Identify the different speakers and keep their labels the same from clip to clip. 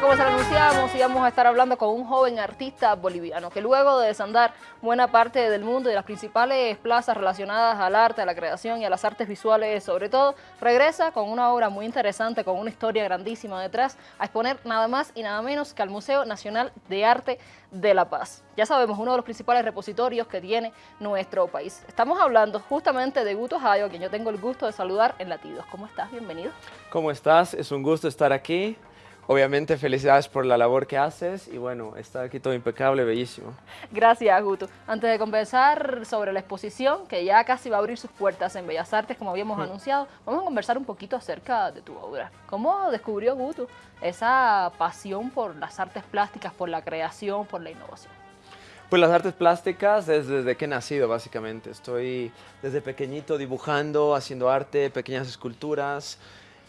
Speaker 1: Como se lo anunciamos, íbamos a estar hablando con un joven artista boliviano que luego de desandar buena parte del mundo y las principales plazas relacionadas al arte, a la creación y a las artes visuales sobre todo, regresa con una obra muy interesante, con una historia grandísima detrás, a exponer nada más y nada menos que al Museo Nacional de Arte de La Paz. Ya sabemos, uno de los principales repositorios que tiene nuestro país. Estamos hablando justamente de Guto Jayo, a quien yo tengo el gusto de saludar en Latidos. ¿Cómo estás? Bienvenido.
Speaker 2: ¿Cómo estás? Es un gusto estar aquí. Obviamente felicidades por la labor que haces y bueno, está aquí todo impecable, bellísimo.
Speaker 1: Gracias, Guto. Antes de conversar sobre la exposición, que ya casi va a abrir sus puertas en Bellas Artes, como habíamos anunciado, vamos a conversar un poquito acerca de tu obra. ¿Cómo descubrió Guto esa pasión por las artes plásticas, por la creación, por la innovación?
Speaker 2: Pues las artes plásticas desde que he nacido, básicamente. Estoy desde pequeñito dibujando, haciendo arte, pequeñas esculturas,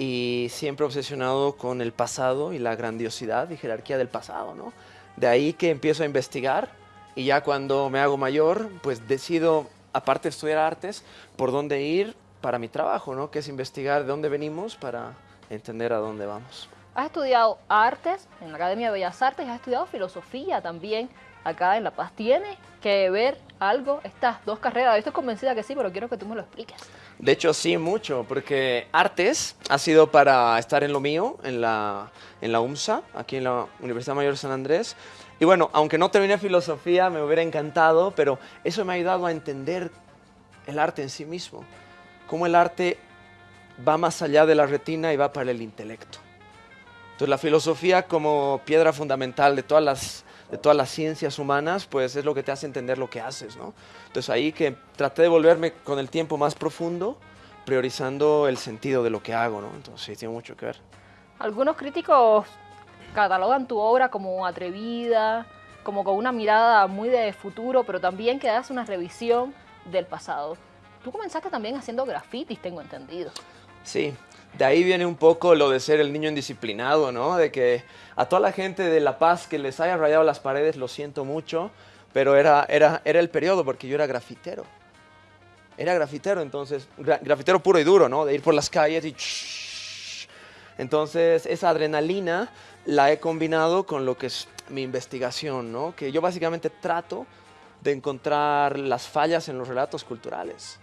Speaker 2: y siempre obsesionado con el pasado y la grandiosidad y jerarquía del pasado, ¿no? De ahí que empiezo a investigar y ya cuando me hago mayor, pues decido, aparte de estudiar artes, por dónde ir para mi trabajo, ¿no? Que es investigar de dónde venimos para entender a dónde vamos.
Speaker 1: Has estudiado artes en la Academia de Bellas Artes, has estudiado filosofía también acá en La Paz. ¿Tiene que ver algo estas dos carreras? Estoy convencida que sí, pero quiero que tú me lo expliques.
Speaker 2: De hecho, sí, mucho, porque artes ha sido para estar en lo mío, en la, en la UMSA, aquí en la Universidad Mayor de San Andrés. Y bueno, aunque no terminé filosofía, me hubiera encantado, pero eso me ha ayudado a entender el arte en sí mismo. Cómo el arte va más allá de la retina y va para el intelecto. Entonces la filosofía como piedra fundamental de todas las de todas las ciencias humanas, pues es lo que te hace entender lo que haces, ¿no? Entonces ahí que traté de volverme con el tiempo más profundo, priorizando el sentido de lo que hago, ¿no? Entonces sí, tiene mucho que ver.
Speaker 1: Algunos críticos catalogan tu obra como atrevida, como con una mirada muy de futuro, pero también que das una revisión del pasado. Tú comenzaste también haciendo grafitis, tengo entendido.
Speaker 2: Sí, de ahí viene un poco lo de ser el niño indisciplinado, ¿no? De que a toda la gente de La Paz que les haya rayado las paredes, lo siento mucho, pero era, era, era el periodo porque yo era grafitero. Era grafitero, entonces, grafitero puro y duro, ¿no? De ir por las calles y... Entonces, esa adrenalina la he combinado con lo que es mi investigación, ¿no? Que yo básicamente trato de encontrar las fallas en los relatos culturales.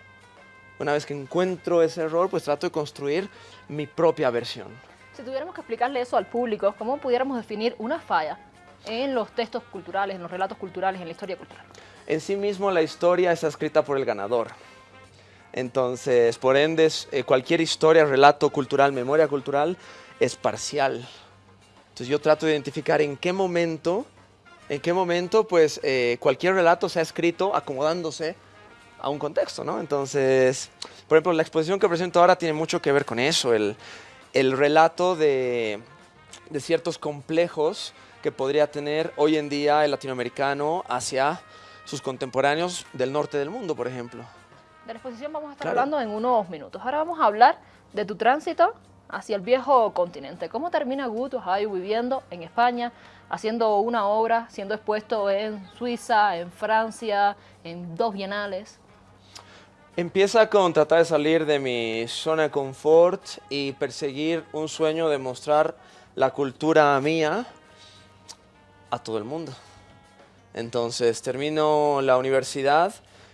Speaker 2: Una vez que encuentro ese error, pues trato de construir mi propia versión.
Speaker 1: Si tuviéramos que explicarle eso al público, ¿cómo pudiéramos definir una falla en los textos culturales, en los relatos culturales, en la historia cultural?
Speaker 2: En sí mismo la historia está escrita por el ganador. Entonces, por ende, eh, cualquier historia, relato cultural, memoria cultural, es parcial. Entonces yo trato de identificar en qué momento, en qué momento, pues, eh, cualquier relato se ha escrito acomodándose a un contexto, ¿no? Entonces, por ejemplo, la exposición que presento ahora tiene mucho que ver con eso, el, el relato de, de, ciertos complejos que podría tener hoy en día el latinoamericano hacia sus contemporáneos del norte del mundo, por ejemplo.
Speaker 1: De la exposición vamos a estar hablando en unos minutos. Ahora vamos a hablar de tu tránsito hacia el viejo continente. ¿Cómo termina Guto Hayo viviendo en España, haciendo una obra, siendo expuesto en Suiza, en Francia, en dos bienales?
Speaker 2: Empieza con tratar de salir de mi zona de confort y perseguir un sueño de mostrar la cultura mía a todo el mundo. Entonces termino la universidad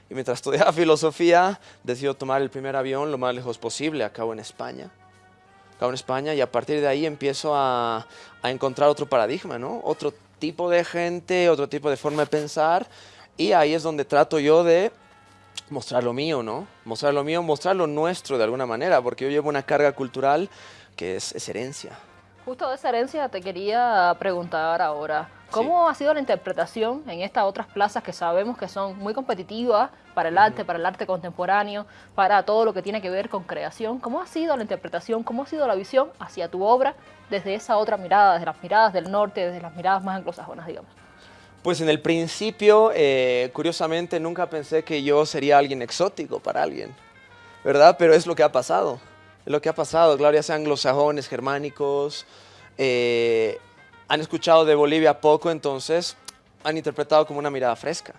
Speaker 2: y mientras estudiaba filosofía decido tomar el primer avión lo más lejos posible, acabo en España. Acabo en España y a partir de ahí empiezo a, a encontrar otro paradigma, ¿no? Otro tipo de gente, otro tipo de forma de pensar y ahí es donde trato yo de mostrar lo mío, ¿no? Mostrar lo mío, mostrar lo nuestro de alguna manera, porque yo llevo una carga cultural que es, herencia.
Speaker 1: Justo de esa herencia te quería preguntar ahora, ¿cómo ha sido la interpretación en estas otras plazas que sabemos que son muy competitivas para el arte, para el arte contemporáneo, para todo lo que tiene que ver con creación? ¿Cómo ha sido la interpretación, cómo ha sido la visión hacia tu obra desde esa otra mirada, desde las miradas del norte, desde las miradas más anglosajonas, digamos?
Speaker 2: Pues en el principio, eh, curiosamente, nunca pensé que yo sería alguien exótico para alguien, ¿verdad? Pero es lo que ha pasado, es lo que ha pasado. Claro, ya sean anglosajones, germánicos, eh, han escuchado de Bolivia poco, entonces han interpretado como una mirada fresca,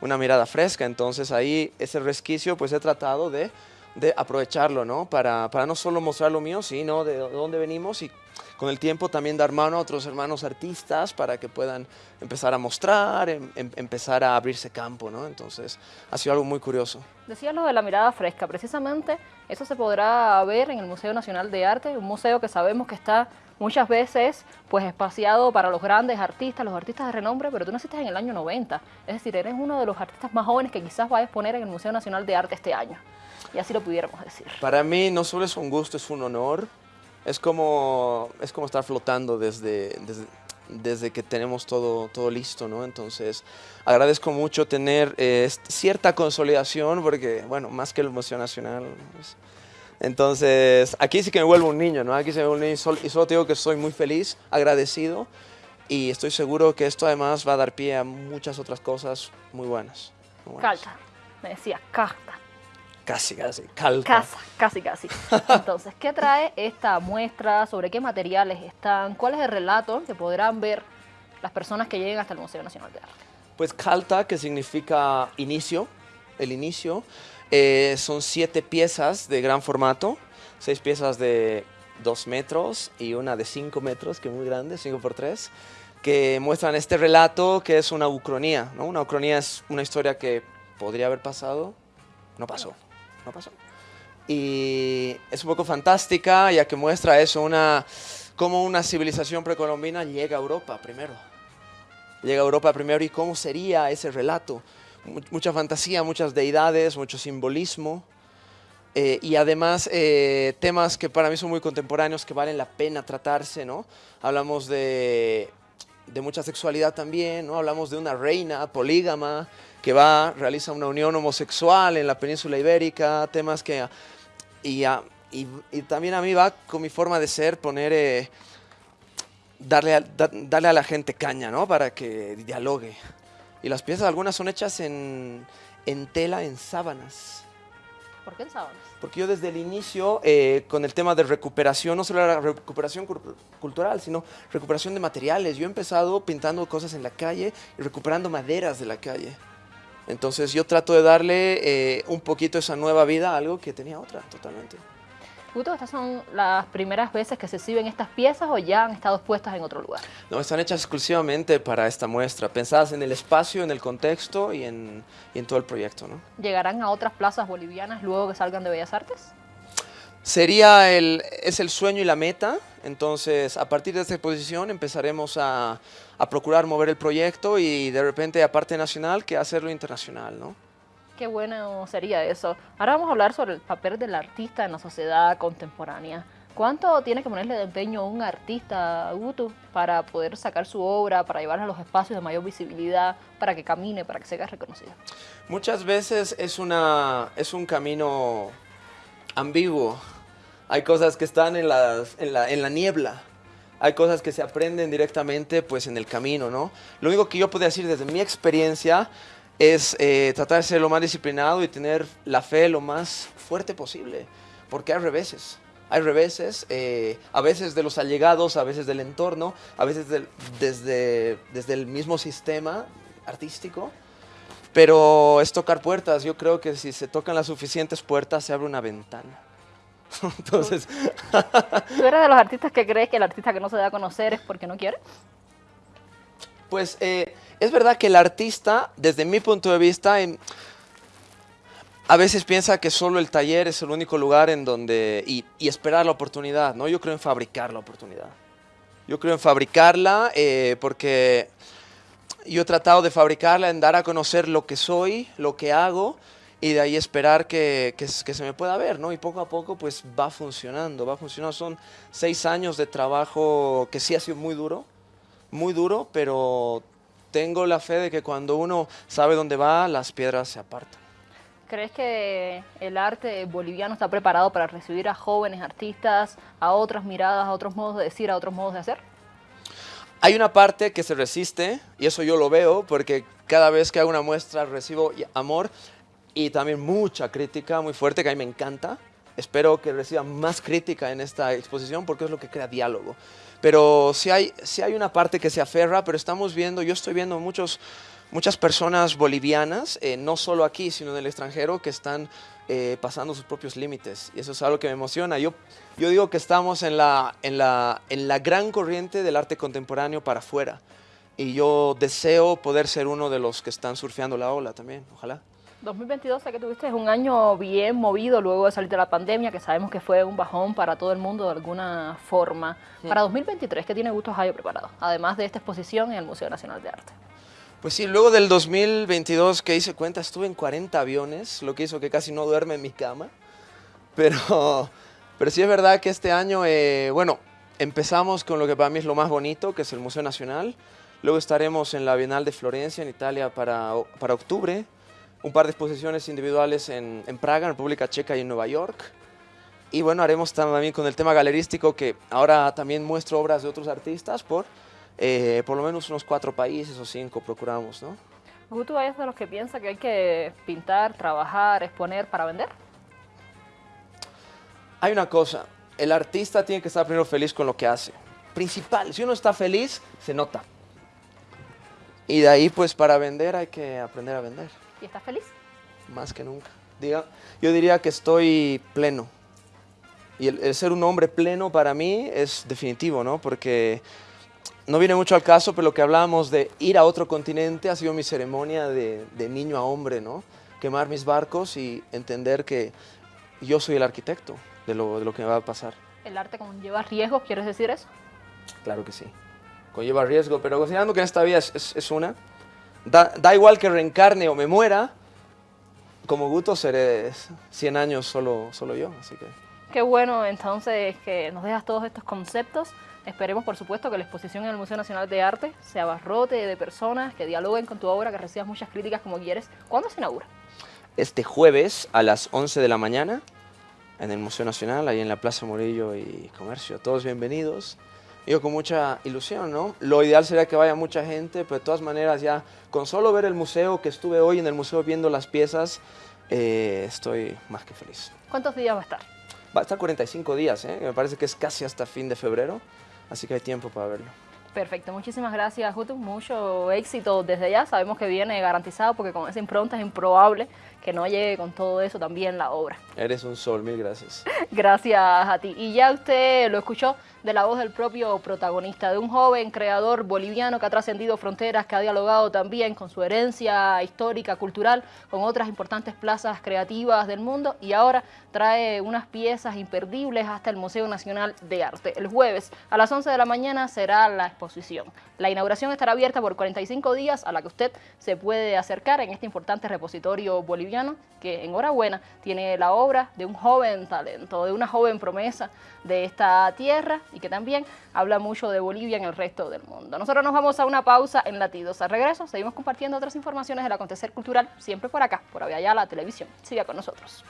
Speaker 2: una mirada fresca. Entonces ahí ese resquicio, pues he tratado de, de aprovecharlo, ¿no? Para, para no solo mostrar lo mío, sino de dónde venimos y con el tiempo también dar mano a otros hermanos artistas para que puedan empezar a mostrar, em, em, empezar a abrirse campo, ¿no? Entonces ha sido algo muy curioso.
Speaker 1: Decías lo de la mirada fresca, precisamente eso se podrá ver en el Museo Nacional de Arte, un museo que sabemos que está muchas veces pues espaciado para los grandes artistas, los artistas de renombre, pero tú naciste en el año 90, es decir, eres uno de los artistas más jóvenes que quizás va a exponer en el Museo Nacional de Arte este año, y así lo pudiéramos decir.
Speaker 2: Para mí no solo es un gusto, es un honor, es como, es como estar flotando desde, desde, que tenemos todo, todo listo, ¿no? Entonces, agradezco mucho tener eh, cierta consolidación, porque, bueno, más que el Museo Nacional, entonces, aquí sí que me vuelvo un niño, ¿no? Aquí se me vuelvo un niño y solo, te digo que estoy muy feliz, agradecido y estoy seguro que esto además va a dar pie a muchas otras cosas muy buenas.
Speaker 1: Calta, me decía, carta.
Speaker 2: Casi, casi, calca.
Speaker 1: Casa, casi, casi. Entonces, ¿qué trae esta muestra? ¿Sobre qué materiales están? ¿Cuál es el relato que podrán ver las personas que lleguen hasta el Museo Nacional de Arte?
Speaker 2: Pues calta, que significa inicio, el inicio. Eh, son siete piezas de gran formato, seis piezas de dos metros y una de cinco metros, que es muy grande, cinco por tres, que muestran este relato que es una ucronía. ¿no? Una ucronía es una historia que podría haber pasado, no pasó, no pasó. Y es un poco fantástica, ya que muestra eso, una, cómo una civilización precolombina llega a Europa primero. Llega a Europa primero y cómo sería ese relato mucha fantasía, muchas deidades, mucho simbolismo. Eh, y además eh, temas que para mí son muy contemporáneos, que valen la pena tratarse, ¿no? Hablamos de, de, mucha sexualidad también, ¿no? Hablamos de una reina polígama que va, realiza una unión homosexual en la península ibérica, temas que... Y, y, también a mí va con mi forma de ser poner... Eh, darle, a, darle a la gente caña, ¿no? Para que dialogue. Y las piezas algunas son hechas en, tela, en sábanas.
Speaker 1: ¿Por qué en sábanas?
Speaker 2: Porque yo desde el inicio, eh, con el tema de recuperación, no solo la recuperación cultural, sino recuperación de materiales. Yo he empezado pintando cosas en la calle y recuperando maderas de la calle. Entonces yo trato de darle eh, un poquito esa nueva vida a algo que tenía otra, totalmente.
Speaker 1: ¿Estas son las primeras veces que se exhiben estas piezas o ya han estado expuestas en otro lugar?
Speaker 2: No, están hechas exclusivamente para esta muestra, pensadas en el espacio, en el contexto y en, todo el proyecto. ¿no?
Speaker 1: ¿Llegarán a otras plazas bolivianas luego que salgan de Bellas Artes?
Speaker 2: Sería el, es el sueño y la meta, entonces a partir de esta exposición empezaremos a, a procurar mover el proyecto y de repente aparte nacional que hacerlo internacional, ¿no?
Speaker 1: Qué bueno sería eso. Ahora vamos a hablar sobre el papel del artista en la sociedad contemporánea. ¿Cuánto tiene que ponerle de empeño un artista, Gutu, para poder sacar su obra, para llevarla a los espacios de mayor visibilidad, para que camine, para que sea reconocido?
Speaker 2: Muchas veces es, una, es un camino ambiguo. Hay cosas que están en, las, en, la, en la niebla. Hay cosas que se aprenden directamente pues, en el camino, ¿no? Lo único que yo puedo decir desde mi experiencia es eh, tratar de ser lo más disciplinado y tener la fe lo más fuerte posible, porque hay reveses. Hay reveses, eh, a veces de los allegados, a veces del entorno, a veces desde, desde el mismo sistema artístico, pero es tocar puertas. Yo creo que si se tocan las suficientes puertas, se abre una ventana. Entonces...
Speaker 1: ¿Tú eres de los artistas que crees que el artista que no se da a conocer es porque no quiere?
Speaker 2: Pues eh, es verdad que el artista, desde mi punto de vista, a veces piensa que solo el taller es el único lugar en donde... Y, esperar la oportunidad, ¿no? Yo creo en fabricar la oportunidad. Yo creo en fabricarla eh, porque yo he tratado de fabricarla en dar a conocer lo que soy, lo que hago y de ahí esperar que, que, se me pueda ver, ¿no? Y poco a poco pues va funcionando, va funcionando. Son seis años de trabajo que sí ha sido muy duro, muy duro, pero tengo la fe de que cuando uno sabe dónde va, las piedras se apartan.
Speaker 1: ¿Crees que el arte boliviano está preparado para recibir a jóvenes artistas, a otras miradas, a otros modos de decir, a otros modos de hacer?
Speaker 2: Hay una parte que se resiste, y eso yo lo veo, porque cada vez que hago una muestra recibo amor y también mucha crítica muy fuerte, que a mí me encanta. Espero que reciba más crítica en esta exposición porque es lo que crea diálogo. Pero sí hay, sí hay una parte que se aferra, pero estamos viendo, yo estoy viendo muchos, muchas personas bolivianas, eh, no solo aquí, sino en el extranjero, que están eh, pasando sus propios límites. Y eso es algo que me emociona. Yo, yo digo que estamos en la, en, la, en la gran corriente del arte contemporáneo para afuera. Y yo deseo poder ser uno de los que están surfeando la ola también, ojalá.
Speaker 1: 2022 sé que tuviste un año bien movido luego de salir de la pandemia, que sabemos que fue un bajón para todo el mundo de alguna forma. Para 2023, ¿qué tiene Gusto Jayo preparado? Además de esta exposición en el Museo Nacional de Arte.
Speaker 2: Pues sí, luego del 2022 que hice cuenta, estuve en 40 aviones, lo que hizo que casi no duerme en mi cama. Pero, pero sí es verdad que este año, eh, bueno, empezamos con lo que para mí es lo más bonito, que es el Museo Nacional. Luego estaremos en la Bienal de Florencia, en Italia, para, para octubre. Un par de exposiciones individuales en, en Praga, en República Checa y en Nueva York. Y bueno, haremos también con el tema galerístico, que ahora también muestro obras de otros artistas por eh, por lo menos unos cuatro países o cinco procuramos, ¿no?
Speaker 1: ¿Guto es de los que piensa que hay que pintar, trabajar, exponer para vender?
Speaker 2: Hay una cosa, el artista tiene que estar primero feliz con lo que hace. Principal, si uno está feliz, se nota. Y de ahí, pues, para vender hay que aprender a vender.
Speaker 1: ¿Y estás feliz?
Speaker 2: Más que nunca. Diga, yo diría que estoy pleno. Y el, el ser un hombre pleno para mí es definitivo, ¿no? Porque no viene mucho al caso, pero lo que hablábamos de ir a otro continente ha sido mi ceremonia de, niño a hombre, ¿no? Quemar mis barcos y entender que yo soy el arquitecto de lo, de lo que me va a pasar.
Speaker 1: ¿El arte conlleva riesgos, quieres decir eso?
Speaker 2: Claro que sí, conlleva riesgo, pero considerando que en esta vida es, una, da, da, igual que reencarne o me muera, como Guto seré 100 años solo, solo yo, así que...
Speaker 1: Qué bueno entonces que nos dejas todos estos conceptos Esperemos, por supuesto, que la exposición en el Museo Nacional de Arte se abarrote de personas que dialoguen con tu obra, que recibas muchas críticas como quieres. ¿Cuándo se inaugura?
Speaker 2: Este jueves a las 11 de la mañana en el Museo Nacional, ahí en la Plaza Morillo y Comercio. Todos bienvenidos. Yo con mucha ilusión, ¿no? Lo ideal sería que vaya mucha gente, pero de todas maneras ya con solo ver el museo, que estuve hoy en el museo viendo las piezas, eh, estoy más que feliz.
Speaker 1: ¿Cuántos días va a estar?
Speaker 2: Va a estar 45 días, ¿eh? me parece que es casi hasta fin de febrero. Así que hay tiempo para verlo.
Speaker 1: Perfecto, muchísimas gracias, Juto. Mucho éxito desde ya. Sabemos que viene garantizado porque con esa impronta es improbable que no llegue con todo eso también la obra.
Speaker 2: Eres un sol, mil gracias.
Speaker 1: Gracias a ti. Y ya usted lo escuchó de la voz del propio protagonista, de un joven creador boliviano que ha trascendido fronteras, que ha dialogado también con su herencia histórica, cultural, con otras importantes plazas creativas del mundo y ahora trae unas piezas imperdibles hasta el Museo Nacional de Arte. El jueves a las 11 de la mañana será la exposición. La inauguración estará abierta por 45 días a la que usted se puede acercar en este importante repositorio boliviano que enhorabuena tiene la obra de un joven talento, de una joven promesa de esta tierra y que también habla mucho de Bolivia en el resto del mundo. Nosotros nos vamos a una pausa en Latidos. Al regreso seguimos compartiendo otras informaciones del acontecer cultural, siempre por acá, por la Televisión. Siga con nosotros.